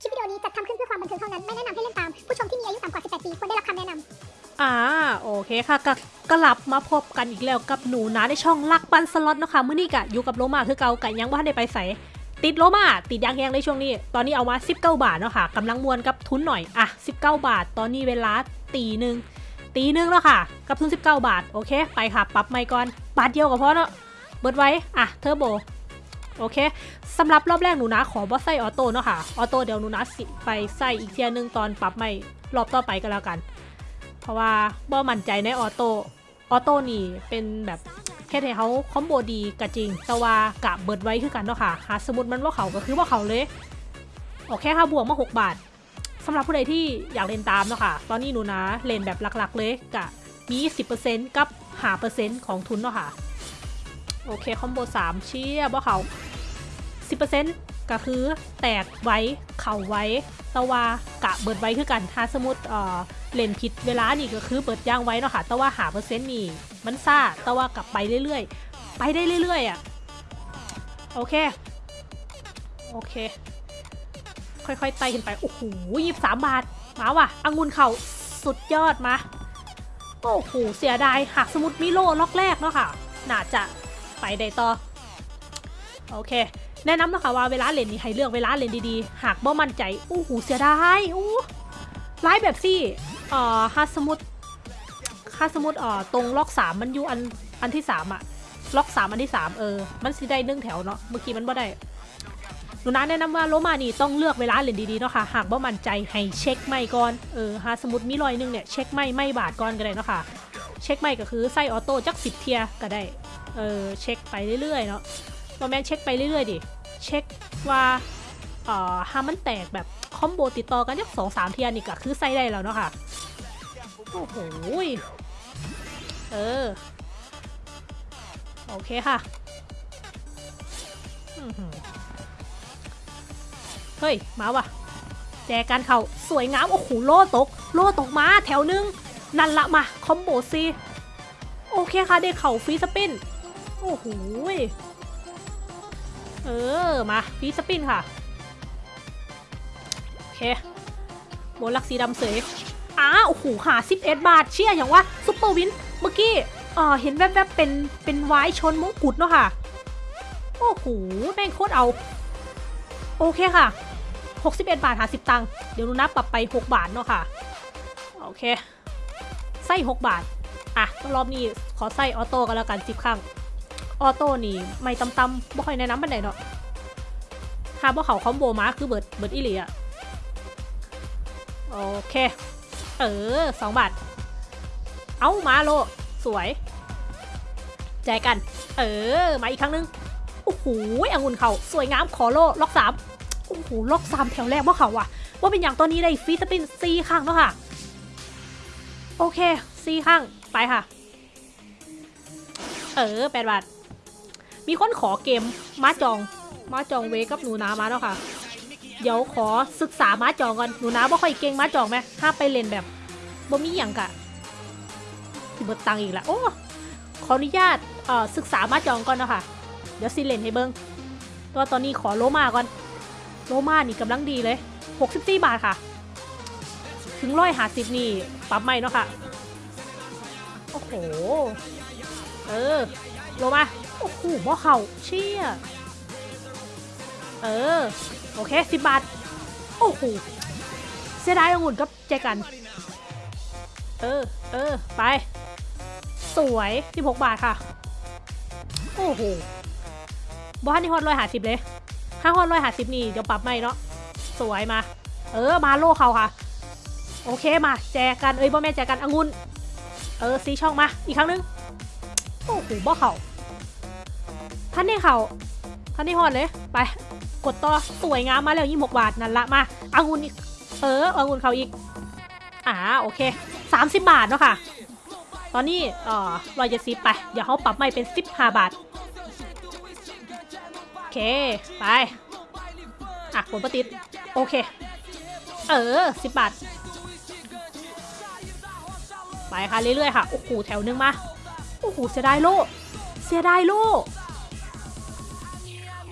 คลิปวิดีโอนี้จัดทำขึ้นเพื่อความบันเทิงเท่านั้น ไม่แนะนำให้เล่นตาม ผู้ชมที่มีอายุต่ำกว่า 18 ปีควรได้รับคำแนะนำอ่าโอเคค่ะก็กลับมาพบกันอีกแล้วกับหนูนะในช่องลักปันสล็อตนะคะมื้อนี้กะอยู่กับโลมาคือเกากะยังว่าได้ไปใส่ติดโลมาติดยางแยงในช่วงนี้ ตอนนี้เอามา 19 บาทเนาะค่ะกำลังมวนกับทุนหน่อยอะ19 บาท ตอนนี้เวลาตีหนึ่งตีหนึ่งแล้วค่ะ กับทุน 19 บาท โอเค ไปค่ะ ปรับไม่ก่อน บาทเดียวก็พอเนาะเบิดไว้ อะ เทอร์โบ โอเคสำหรับรอบแรกหนูนะขอบอสไซออโต้เนาะค่ะออโต้เดี๋ยวหนูนะสิไปใส่อีกเทียหนึงตอนปรับไม่รอบต่อไปก็แล้วกัน เพราะว่าบ่มั่นใจในออโต้ออโต้นี่เป็นแบบแค่ให้เขาคอมโบดีก็จริง แต่ว่ากะเบิดไว้คือกันเนาะค่ะหาสมุดมันว่าเขาก็คือว่าเขาเลยโอเคค่ะบวกมา 6 บาทสำหรับผู้ใดที่อยากเล่นตามเนาะค่ะ ตอนนี้หนูนะเล่นแบบหลักๆเลยกะมี 10%กับหาเปอร์เซ็นต์ของทุนเนาะค่ะ โอเค คอมโบ3 เชี่ยว่าเขา10%ก็คือแตกไว้ เข่าไว้ตะวากะเบิดไว้คือกัน ถ้าสมมติเอ่อเล่นผิดเวลานี่ก็คือเบิดย่างไว้เนาะค่ะต่ว่าหาเปอร์เซ็นต์นี่ มันซ่าต่ว่ากลับไปเรื่อยๆ ไปได้เรื่อยๆอะ โอเค โอเค ค่อยๆไต่ขึ้นไป โอ้โหยี่สามบาท มาว่ะองุ่นเข้าสุดยอดมา โอ้โห เสียดาย หากสมมติมีโล่ล็อกแรกเนาะค่ะ น่าจะ ไปได้ต่อ โอเค แนะนำนะคะว่าเวลาเล่นนี่ให้เลือกเวลาเล่นดีๆ หากบ่มั่นใจโอ้โหเสียดายโอ้ไลฟ์แบบซี่เอ่อถ้าสมมติถ้าสมมติเอ่อตรงล็อกสามมันอยู่อันอันที่สามอะล็อกสามอันที่สามเออ มันสิได้หนึ่งแถวเนาะ เมื่อกี้มันบ่ได้หนูนะแนะนำว่าโลมานี่ต้องเลือกเวลาเล่นดีๆเนาะค่ะ หากบ่มั่นใจให้เช็คไม้ก่อน เออหากสมมติมีร้อยหนึ่งเนี่ยเช็คไม้ไม้บาทก่อนก็ได้เนาะค่ะ เช็คไม้ก็คือใส่ auto จักสิบเทื่อก็ได้ เออเช็คไปเรื่อยๆเนาะบ่แม่นเช็คไปเรื่อยๆดิ เช็คว่าเอ่อหากมันแตกแบบ combo ติดต่อกันจักสองสามเทื่อนี่ก็คือใส่ได้แล้วเนาะค่ะ โอ้โหเออ โอเคค่ะเฮ้ย มาว่ะ แจกันเขาสวยงาม โอ้โห โล่ตก โล่ตกมา แถวนึง นั่นละมา คอมโบซีโอเคค่ะ ได้เข่าฟรีสปิน โอ้โหเออ มาฟรีสปินค่ะ โอเคโบลักสีดำเสยอ้าโอ้โหหา11 บาท เชี่ยอย่างว่า super win เมื่อกี้เออเห็นแวบๆเป็น เป็นไว้ชนมงกุฎเนาะค่ะ โอ้โห แม่งโคตรเอา โอเคค่ะ 61 บาทห้า10ตังค์ เดี๋ยวหนูนะปรับไป 6 บาทเนาะค่ะ โอเค ใส่ 6 บาท อะ รอบนี้ขอใส่ auto กันแล้วกัน10ครั้ง auto นี่ไม้ต่ำต่ำๆบ่ค่อยแนะนำปานใดเนาะหากบ่เข้า combo มาคือเบิดเบิดอีหลีอะโอเค เออสองบาท เอามาโล สวย แจกัน เออ มาอีกครั้งหนึง โอ้โหองุ่นเขาสวยงามขอโล ล็อกสามโอ้โห ล็อกสามแถวแรกว่าเขาว่ะว่าเป็นอย่างตัวนี้ได้ฟรีสปินซีข้างเนาะค่ะ โอเคซีข้าง ไปค่ะ เออแปดบาท มีคนขอเกมม้าจองม้าจองเวกับหนูนามาแล้วค่ะ เดี๋ยวขอศึกษาม้าจองก่อนหนูนาบ่ค่อยเก่งม้าจองไหมถ้าไปเล่นแบบบ่มีอย่างกะที่เบิดตังอีกแล้วโอ้ขออนุญาตเอ่อศึกษาม้าจองก่อนเนาะค่ะเดี๋ยวซีเลนให้เบิ้งตัวตอนนี้ขอโลมาก่อน โลมานี่กำลังดีเลย 64 บาทค่ะ ถึงร้อยหาสิบนี่ปรับใหม่เนาะค่ะ โอ้โห เออ โลมา โอ้โหบ่เข่าเชี่ย เออ โอเคสิบบาท โอ้โห เสียดายองุ่นกับแจกัน เออ เออ ไป สวย16 บาทค่ะ โอ้โหบ้านนี่ฮอตร้อยหาสิบเลย ถ้าฮอตร้อยหาสิบนี่เดี๋ยวปรับใหม่เนาะ สวยมา เออ มาโลเขาค่ะ โอเคมา แจกัน เอ้ยบ่แม่แจกันองุ่นเออซีช่องมา อีกครั้งนึง โอ้โหบ่เขา ท่านนี่เขาท่านนี่ฮอดเลย ไป กดต่อ สวยงามมาแล้วยี่หกบาท นั่นละมาอางุนอีก เออองุ่นเขาอีก อ่า โอเคสามสิบบาทเนาะค่ะ ตอนนี้เอ่อรอยเจ็ดสิบไป เดี๋ยวเขาปรับใหม่เป็นสิบห้าบาท โอเค ไป อะผลประติด โอเค เออสิบบาท ไปค่ะเรื่อยๆค่ะ โอ้โห แถวนึงมา โอ้โห เสียดายโล เสียดายโล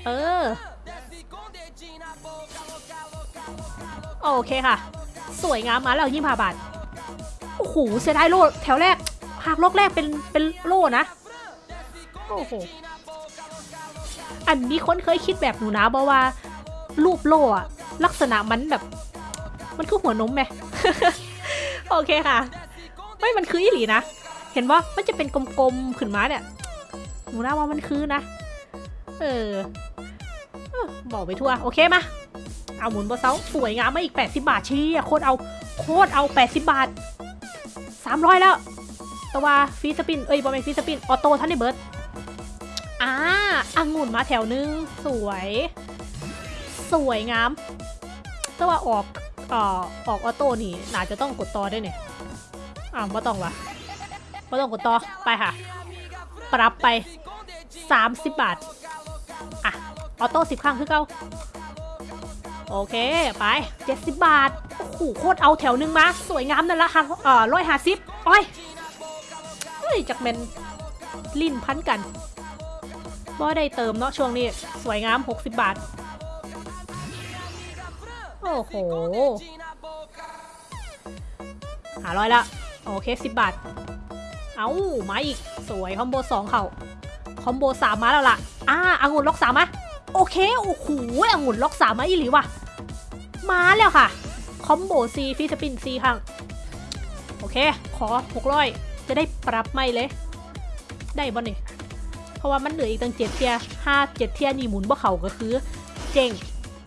เออ โอเคค่ะ สวยงามมาแล้วยี่สิบาบาท โอ้โหเสียดายโล่แถวแรกหากโลกแรกเป็นเป็นโล่นะ โอ้โห อันนี้คนเคยคิดแบบหนูนะบอกว่า รูปโล่อะลักษณะมันแบบ มันคือหัวนมไหมโอเคค่ะ ไม่มันคืออีหลีนะ เห็นว่ามันจะเป็นกลมๆขึ้นมาเนี่ย หนูนะว่ามันคือนะ เออ บอกไปทั่ว โอเคมา เอาหมุนบนเสาสวยงามมาอีก 80 บาทเชี่ยโคตรเอา โคตรเอา 80 บาท 300 แล้วแต่ว่าฟีสปิน เอ้ยบอมเป็นฟีสปิน ออโต้ท่านในเบิร์ดอ่าอังุ่นมาแถวนึง สวย สวยงามแต่ว่าออกเอ่อออกออโต้นี่น่าจะต้องกดต่อได้เนี่ยอ้าวไม่ต้องวะไม่ต้องกดต่อไปค่ะ ปรับไป 30 บาท ออโต้10ครั้งคือเก่าโอเค ไป 70 บาท โอ้โห โคตรเอาแถวหนึงมา สวยงามนั่นละค่ะเอ่อร้อยห้าสิบโอ้ยเฮ้ยจากเมนลิ้นพันกันบ่ได้เติมเนาะช่วงนี้ สวยงาม 60 บาท โอ้โหหาร้อยละ โอเค 10 บาท เอามาอีก สวย คอมโบ 2 เข่า คอมโบ 3 มาแล้วล่ะ อ่าอางุ่นล็อกสามมา โอเค โอ้โหองุ่นล็อกสามมาอีหลีว่ะ มาแล้วค่ะ คอมโบซีฟิสปินซีครั้งโอเค ขอหกร้อยจะได้ปรับไม่เลย ได้บ่นี่เพราะว่ามันเหลืออีกตั้งเจ็ดเทียห้าเจ็ดเทียนี่หมุนบ่เขาก็คือเจ๊ง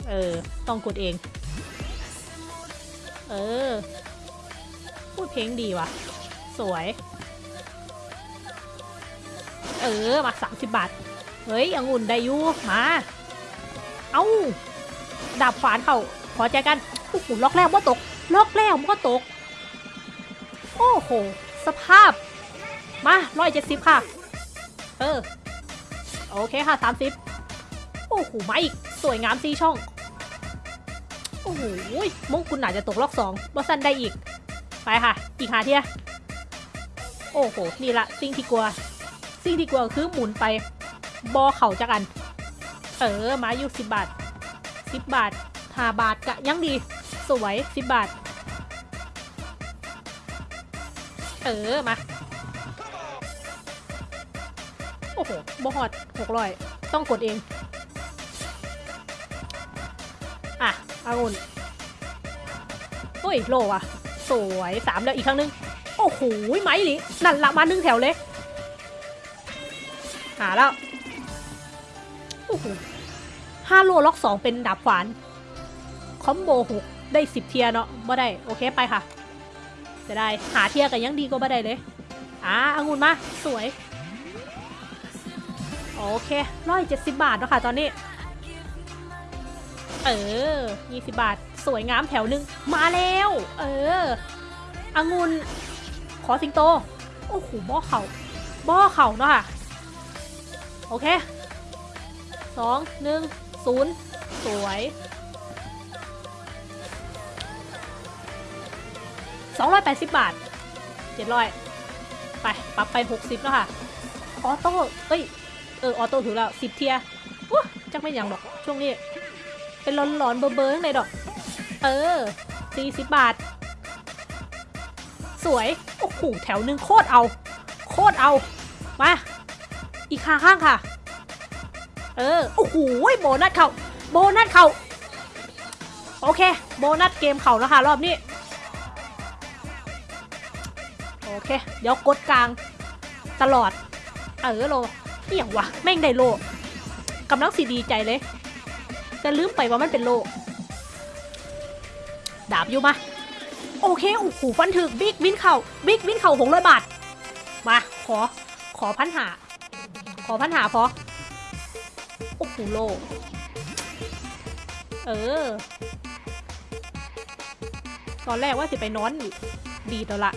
เออ ต้องกดเอง เออ พูดเพลงดีว่ะ สวย เออ มาสามสิบบาท เฮ้ยองุ่นได้ยูมา เอ้า ดาบฝานเขาพอใจกันโอ้โหล็อกแรกว่าตก ล็อกแรกมันก็ตก โอ้โห สภาพ มาร้อยเจ็ดสิบค่ะ เออ โอเคค่ะสามสิบโอ้โหมาอีก สวยงามซีช่อง โอ้โหมงกุลหนาจจะตกล็อกสองบอสันได้อีก ไปค่ะ อีกหาเทียโอ้โห นี่ละสิ่งที่กลัว สิ่งที่กลัวคือหมุนไป บอเข่าจักอัน เออมาอยู่สิบบาทสิบบาทห้าบาทกะยังดี สวยสิบบาท เออมา โอ้โหบอฮอดหกร้อยต้องกดเอง อะอางุ่นโอ้ยโลว่ะ สวยสามแล้วอีกครั้งนึง โอ้โหไม้หลินั่นละมาหนึ่งแถวเลย หาแล้ว โอ้โหาโลล็อกสองเป็นดาบขวานคอมโบหกได้สิบเทียเนาะบ่ได้โอเคไปค่ะจะได้หาเทียกันยังดีก็บ่ได้เลยอ่าองุ่นมาสวยโอเคร้อยเจ็ดสิบบาทเนาะค่ะตอนนี้ เออยี่สิบบาท สวยงามแถวหนึ่งมาแล้ว เออองุ่นขอสิงโต โอ้โหบ่อเข่าบ่อเข่าเนาะค่ะ โอเคสองหนึ่ง ศูนย์สวยสองร้อยแปดสิบบาทเจ็ดร้อยไป ปรับไปหกสิบแล้วค่ะ ออโต้ เอ้ย เออ ออโต้ถือแล้วสิบเทียว้าจักไม่ยังดอก ช่วงนี้ เป็นร้อนร้อนเบอร์เบอร์ข้างในดอก เออสี่สิบบาท สวย โอ้โห แถวหนึ่งโคตรเอา โคตรเอา มา อีกขาข้างค่ะ เออ โอ้โหโบนัสเขาโบนัสเขาโอเค โบนัสเกมเขาแล้วค่ะรอบนี้ โอเค เดี๋ยวกดกลาง ตลอด เออโลเอี่ยงวะ แม่งได้โลกำลังสีดีใจเลย แต่ลืมไปว่ามันเป็นโลดาบอยู่มา โอเค โอ้โหฟันถึกบิ๊กวินเข่าบิ๊กวินเข่าหกร้อยบาท มา ขอ ขอพันหา ขอพันหาพอ โอ้โหโลเออ ตอนแรกว่าสิไปนอนอยู่ดีดแล้วละ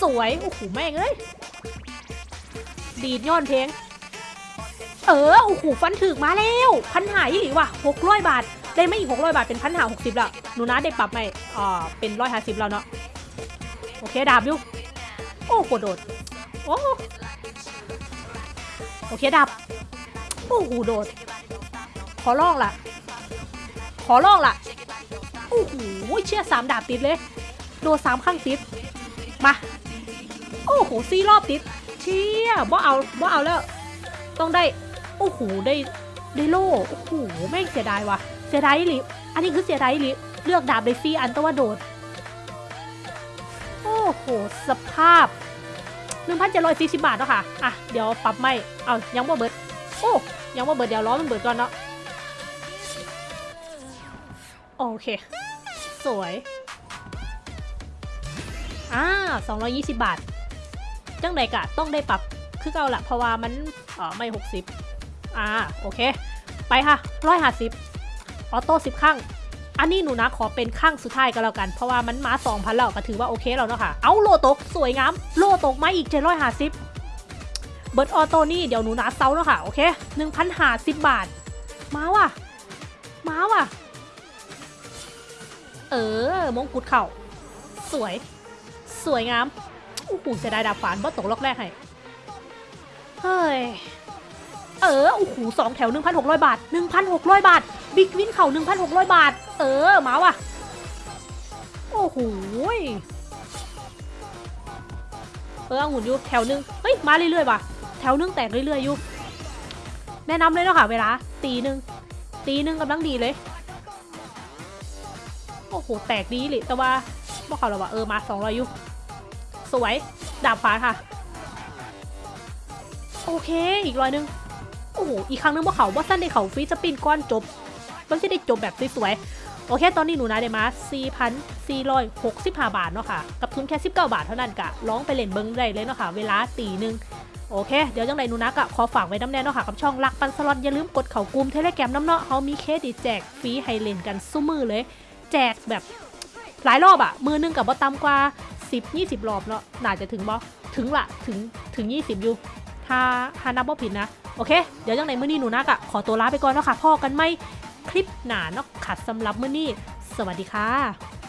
สวย โอ้โห แม่งเอ้ย ดีดย้อนเพลง เออ โอ้โห ฟันถึกมาแล้ว พันหาอีหลีว่ะหกร้อยบาท ได้ไม่อีกหกร้อยบาท เป็นพันหาหกสิบล้วหนูนะได้ปรับไหมอ่า เป็นร้อยห้าสิบแล้วเนาะ โอเค ดาบอยู่ โอ้โหโดด โอ้โอเคดาบ อ้โหโดด ขอลองล่ะ ขอลองล่ะ โอ้โหเชี่ยสามดาบติดเลย โดนสามข้างติด มา โอ้โหสี่รอบติด เชี่ยบ่เอาบ่เอาแล้ว ต้องได้ โอ้โหได้ได้โล่ โอ้โหแม่งเสียดายว่ะ เสียดายลิอันนี้คือเสียดายลิเลือกดาบเลยซี่อันตะว่าโดด โอ้โห สภาพ 1,740 บาทเนาะค่ะ อะ เดี๋ยวปรับไม่ เอายังบ่เบิด โอ้ยังบ่เบิดเดียวล้อมันเบิดก่อนเนาะโอเค สวยอ่า220 บาท จังใดกะต้องได้ปรับคือเก่าละเพราะว่ามันเออไม่ 60อ่าโอเค ไปค่ะ150ออโต้10ข้าง อันนี้หนูนะขอเป็นข้างสุดท้ายก็แล้วกัน เพราะว่ามันมา2,000แล้วก็ถือว่าโอเคแล้วเนาะค่ะ เอาโลตก สวยงาม โล่ตกมาอีก750 เบิด auto นี่เดี๋ยวหนูนะเซาเนาะค่ะ โอเค1,050บาท มาว่ะ มาว่ะ เออ มงกุฎเข้า สวย สวยงามโอ้โหเสียดายดาบขวานบ่ตกล็อกแรกให้ เฮ้ย เออ โอ้โหสองแถว 1,600 บาท 1,600 บาท big win เข้า 1,600 บาท เออ มาว่ะ โอ้โหเออองุ่นอยู่แถวหนึง เฮ้ย มาเรื่อยๆว่ะ แถวนึงแตกเรื่อยๆอยู่แนะนำเลยเนาะค่ะเวลาตีหนึ่งตีหนึ่งกำลังดีเลย โอ้โห แตกดีเลยแต่ว่าบอกเขาเราว่าเออมาสองร้อยอยู่ สวย ดาบฟ้าค่ะ โอเค อีกร้อยหนึง โอ้โห อีกครั้งนึงพวกเขาว่าสั้นได้เขาฟรีสปินก้อนจบมันจะได้จบแบบสวยๆ โอเค ตอนนี้หนูนะได้มา4,465 บาทเนาะค่ะ กับทุนแค่ 19 บาทเท่านั้นกะลองไปเล่นเบิ่งได้เลยเนาะค่ะ เวลาตีหนึ่ง โอเค เดี๋ยวจังใด๋หนูนะกะขอฝากไว้นำแน่เนาะค่ะกับช่องรักปันสล็อตอย่าลืมกดเข้ากลุ่ม Telegram นำเนาะเขามีเครดิตแจกฟรีให้เล่นกันสู่มื้อเลย แจกแบบหลายรอบอะมื้อหนึ่งกะบ่ต่ำกว่า 10 20 รอบเนาะน่าจะถึงบ่ถึงละถึงถึง 20 อยู่ถ้าถ้านับบ่ผิดนะ โอเค เดี๋ยวจังไหนมื้อนี้หนูนักอะขอตัวลาไปก่อนเนาะค่ะพ่อกันไม่คลิปหนาเนาะขัดสำหรับมื้อนี้ สวัสดีค่ะ